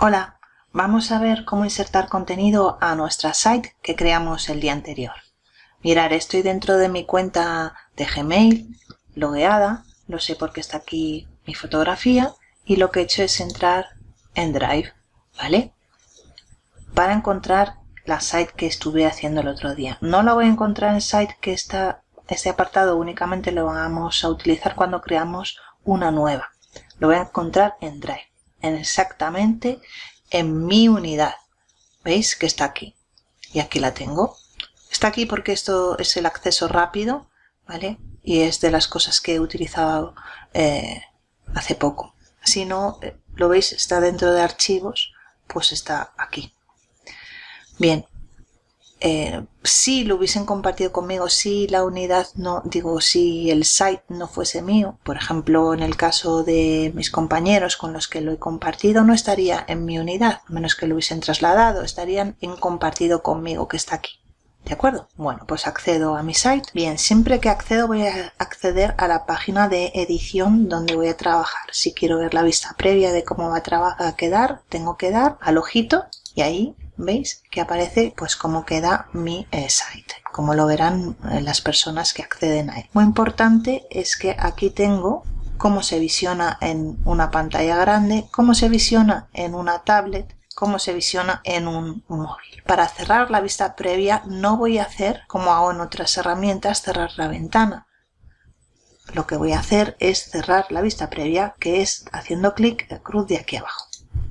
Hola, vamos a ver cómo insertar contenido a nuestra site que creamos el día anterior. Mirar, estoy dentro de mi cuenta de Gmail, logueada, lo sé porque está aquí mi fotografía y lo que he hecho es entrar en Drive, ¿vale? Para encontrar la site que estuve haciendo el otro día. No la voy a encontrar en site que está, este apartado únicamente lo vamos a utilizar cuando creamos una nueva. Lo voy a encontrar en Drive en exactamente en mi unidad. ¿Veis que está aquí? Y aquí la tengo. Está aquí porque esto es el acceso rápido, ¿vale? Y es de las cosas que he utilizado eh, hace poco. Si no, eh, lo veis, está dentro de archivos, pues está aquí. Bien, eh, si lo hubiesen compartido conmigo, si la unidad no, digo, si el site no fuese mío, por ejemplo, en el caso de mis compañeros con los que lo he compartido, no estaría en mi unidad, menos que lo hubiesen trasladado, estarían en compartido conmigo, que está aquí. ¿De acuerdo? Bueno, pues accedo a mi site. Bien, siempre que accedo voy a acceder a la página de edición donde voy a trabajar. Si quiero ver la vista previa de cómo va a, a quedar, tengo que dar al ojito y ahí veis que aparece pues cómo queda mi eh, site como lo verán eh, las personas que acceden a él muy importante es que aquí tengo cómo se visiona en una pantalla grande cómo se visiona en una tablet cómo se visiona en un móvil. Para cerrar la vista previa no voy a hacer, como hago en otras herramientas, cerrar la ventana. Lo que voy a hacer es cerrar la vista previa, que es haciendo clic cruz de aquí abajo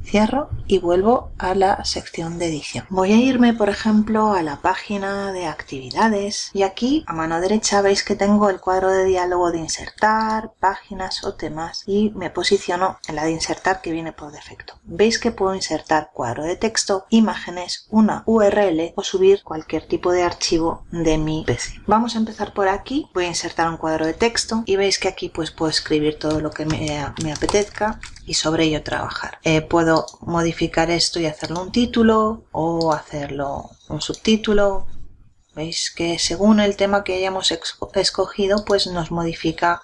cierro y vuelvo a la sección de edición. Voy a irme por ejemplo a la página de actividades y aquí a mano derecha veis que tengo el cuadro de diálogo de insertar, páginas o temas y me posiciono en la de insertar que viene por defecto. Veis que puedo insertar cuadro de texto, imágenes, una URL o subir cualquier tipo de archivo de mi PC. Vamos a empezar por aquí, voy a insertar un cuadro de texto y veis que aquí pues puedo escribir todo lo que me, me apetezca y sobre ello trabajar. Eh, puedo modificar esto y hacerlo un título o hacerlo un subtítulo. Veis que según el tema que hayamos escogido pues nos modifica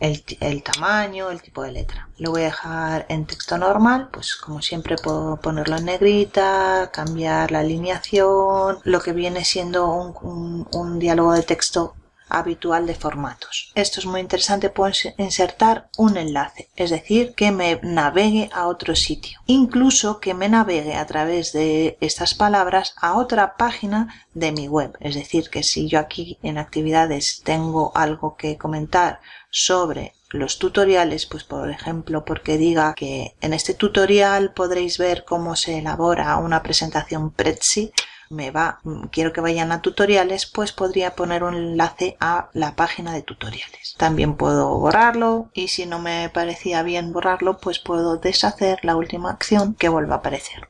el, tamaño, el tipo de letra. Lo voy a dejar en texto normal, pues como siempre puedo ponerlo en negrita, cambiar la alineación, lo que viene siendo un, un diálogo de texto habitual de formatos. Esto es muy interesante, puedo insertar un enlace, es decir, que me navegue a otro sitio. Incluso que me navegue a través de estas palabras a otra página de mi web. Es decir, que si yo aquí en actividades tengo algo que comentar sobre los tutoriales, pues por ejemplo porque diga que en este tutorial podréis ver cómo se elabora una presentación Prezi, me va, quiero que vayan a tutoriales, pues podría poner un enlace a la página de tutoriales. También puedo borrarlo y si no me parecía bien borrarlo, pues puedo deshacer la última acción que vuelva a aparecer.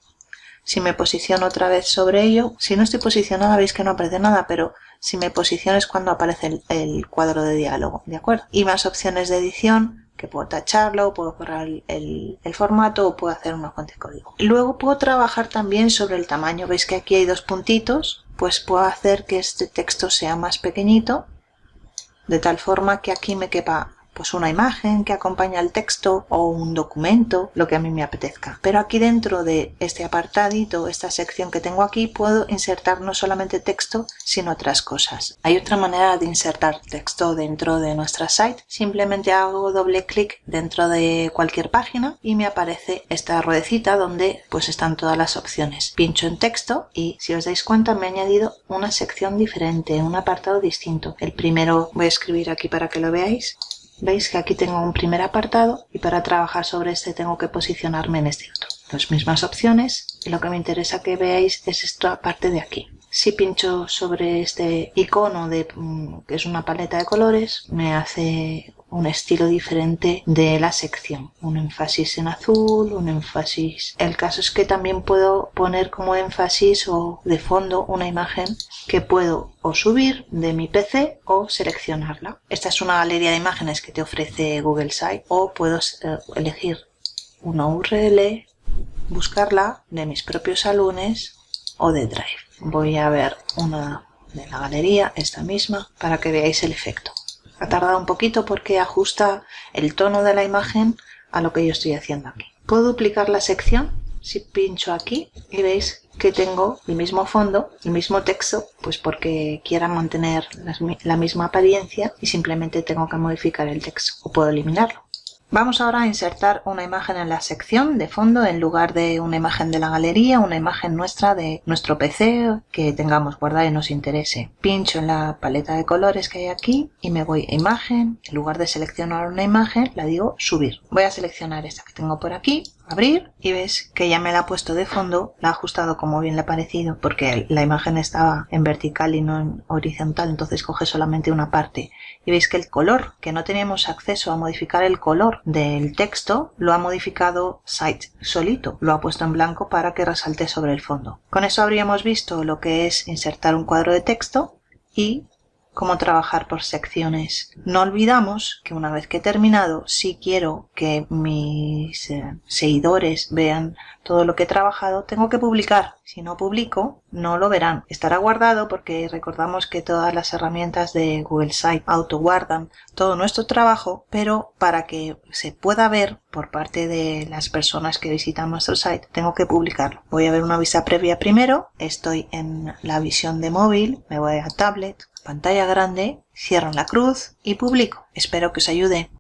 Si me posiciono otra vez sobre ello, si no estoy posicionada veis que no aparece nada, pero si me posiciono es cuando aparece el, el cuadro de diálogo, ¿de acuerdo? Y más opciones de edición, que puedo tacharlo, puedo borrar el, formato o puedo hacer una fuente de código. Luego puedo trabajar también sobre el tamaño. Veis que aquí hay dos puntitos, pues puedo hacer que este texto sea más pequeñito, de tal forma que aquí me quepa pues una imagen que acompaña al texto o un documento, lo que a mí me apetezca. Pero aquí dentro de este apartadito, esta sección que tengo aquí, puedo insertar no solamente texto, sino otras cosas. Hay otra manera de insertar texto dentro de nuestra site. Simplemente hago doble clic dentro de cualquier página y me aparece esta ruedecita donde pues están todas las opciones. Pincho en texto y si os dais cuenta me ha añadido una sección diferente, un apartado distinto. El primero voy a escribir aquí para que lo veáis veis que aquí tengo un primer apartado y para trabajar sobre este tengo que posicionarme en este otro. Las mismas opciones y lo que me interesa que veáis es esta parte de aquí. Si pincho sobre este icono de mm, que es una paleta de colores me hace un estilo diferente de la sección. Un énfasis en azul, un énfasis... El caso es que también puedo poner como énfasis o de fondo una imagen que puedo o subir de mi PC o seleccionarla. Esta es una galería de imágenes que te ofrece Google Site o puedo eh, elegir una URL, buscarla de mis propios salones o de Drive. Voy a ver una de la galería, esta misma, para que veáis el efecto ha tardado un poquito porque ajusta el tono de la imagen a lo que yo estoy haciendo aquí. Puedo duplicar la sección si pincho aquí y veis que tengo el mismo fondo, el mismo texto, pues porque quiera mantener la misma apariencia y simplemente tengo que modificar el texto o puedo eliminarlo. Vamos ahora a insertar una imagen en la sección de fondo en lugar de una imagen de la galería, una imagen nuestra de nuestro PC que tengamos guardada y nos interese. Pincho en la paleta de colores que hay aquí y me voy a imagen. En lugar de seleccionar una imagen, la digo subir. Voy a seleccionar esta que tengo por aquí, abrir y ves que ya me la ha puesto de fondo, la ha ajustado como bien le ha parecido porque la imagen estaba en vertical y no en horizontal, entonces coge solamente una parte y veis que el color, que no teníamos acceso a modificar el color del texto, lo ha modificado Site solito, lo ha puesto en blanco para que resalte sobre el fondo. Con eso habríamos visto lo que es insertar un cuadro de texto y cómo trabajar por secciones. No olvidamos que una vez que he terminado, si quiero que mis eh, seguidores vean todo lo que he trabajado, tengo que publicar. Si no publico, no lo verán. Estará guardado porque recordamos que todas las herramientas de Google Site autoguardan todo nuestro trabajo, pero para que se pueda ver por parte de las personas que visitan nuestro site, tengo que publicarlo. Voy a ver una vista previa primero. Estoy en la visión de móvil, me voy a tablet, pantalla grande, cierro la cruz y publico. Espero que os ayude.